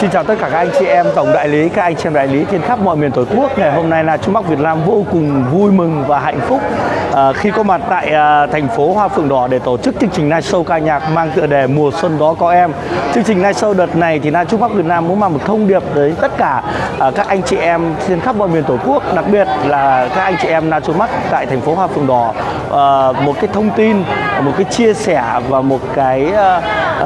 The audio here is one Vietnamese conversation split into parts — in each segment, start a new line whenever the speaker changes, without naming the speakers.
Xin chào tất cả các anh chị em tổng đại lý, các anh chị em đại lý trên khắp mọi miền tổ quốc. Ngày hôm nay là Trung Bắc Việt Nam vô cùng vui mừng và hạnh phúc à, khi có mặt tại à, thành phố Hoa Phượng Đỏ để tổ chức chương trình live show ca nhạc mang tựa đề Mùa Xuân Đó Có Em. Chương trình live show đợt này thì là Trung Bắc Việt Nam muốn mang một thông điệp tới tất cả à, các anh chị em trên khắp mọi miền tổ quốc, đặc biệt là các anh chị em Na Trung Bắc tại thành phố Hoa Phượng Đỏ. À, một cái thông tin, một cái chia sẻ và một cái à,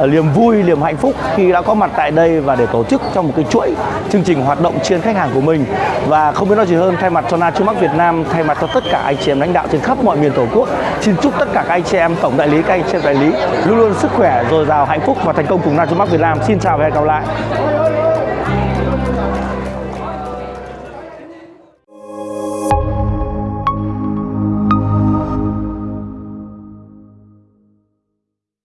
niềm vui, niềm hạnh phúc khi đã có mặt tại đây và để tổ chức trong một cái chuỗi chương trình hoạt động trên khách hàng của mình. Và không biết nói gì hơn thay mặt cho Na Trung Bắc Việt Nam thay mặt cho tất cả anh chị em lãnh đạo trên khắp mọi miền tổ quốc xin chúc tất cả các anh chị em tổng đại lý các anh chị em đại lý luôn luôn sức khỏe dồi dào hạnh phúc và thành công cùng Na Trung Bắc Việt Nam. Xin chào và hẹn gặp lại.